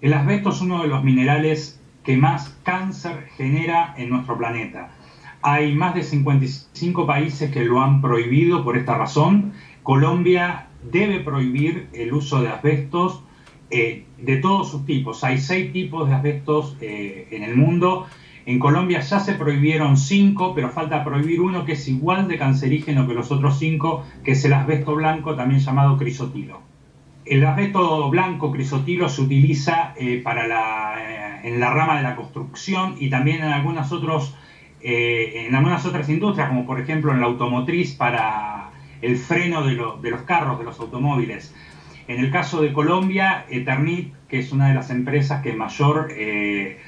El asbesto es uno de los minerales que más cáncer genera en nuestro planeta. Hay más de 55 países que lo han prohibido por esta razón. Colombia debe prohibir el uso de asbestos eh, de todos sus tipos. Hay seis tipos de asbestos eh, en el mundo. En Colombia ya se prohibieron cinco, pero falta prohibir uno que es igual de cancerígeno que los otros cinco, que es el asbesto blanco, también llamado crisotilo. El asbesto blanco crisotilo se utiliza eh, para la, en la rama de la construcción y también en algunas otros eh, en algunas otras industrias, como por ejemplo en la automotriz para el freno de, los carros, de los automóviles. En el caso de Colombia, Eternit, que es una de las empresas que mayor eh,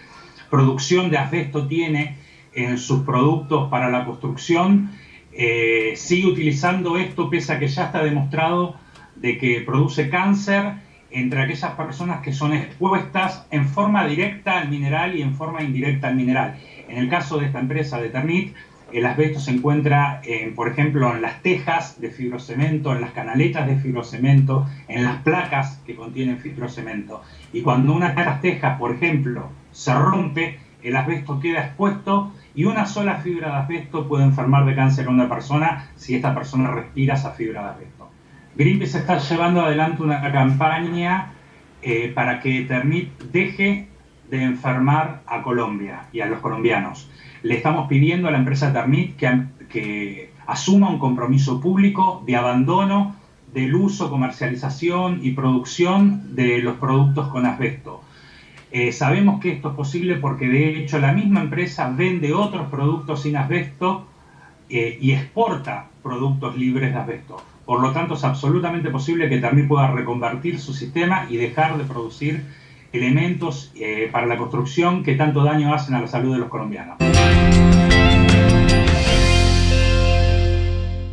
producción de asbesto tiene en sus productos para la construcción, eh, sigue utilizando esto pese a que ya está demostrado de que produce cáncer entre aquellas personas que son expuestas en forma directa al mineral y en forma indirecta al mineral. En el caso de esta empresa de Ternit, el asbesto se encuentra, por ejemplo, en las tejas de fibrocemento, en las canaletas de fibrocemento, en las placas que contienen fibrocemento. Y cuando una de estas tejas, por ejemplo, se rompe, el asbesto queda expuesto y una sola fibra de asbesto puede enfermar de cáncer a una persona si esta persona respira esa fibra de asbesto. Greenpeace está llevando adelante una campaña eh, para que Ternit deje de enfermar a Colombia y a los colombianos. Le estamos pidiendo a la empresa Ternit que, que asuma un compromiso público de abandono del uso, comercialización y producción de los productos con asbesto. Eh, sabemos que esto es posible porque de hecho la misma empresa vende otros productos sin asbesto eh, y exporta productos libres de asbesto. Por lo tanto, es absolutamente posible que Ternit pueda reconvertir su sistema y dejar de producir elementos eh, para la construcción que tanto daño hacen a la salud de los colombianos.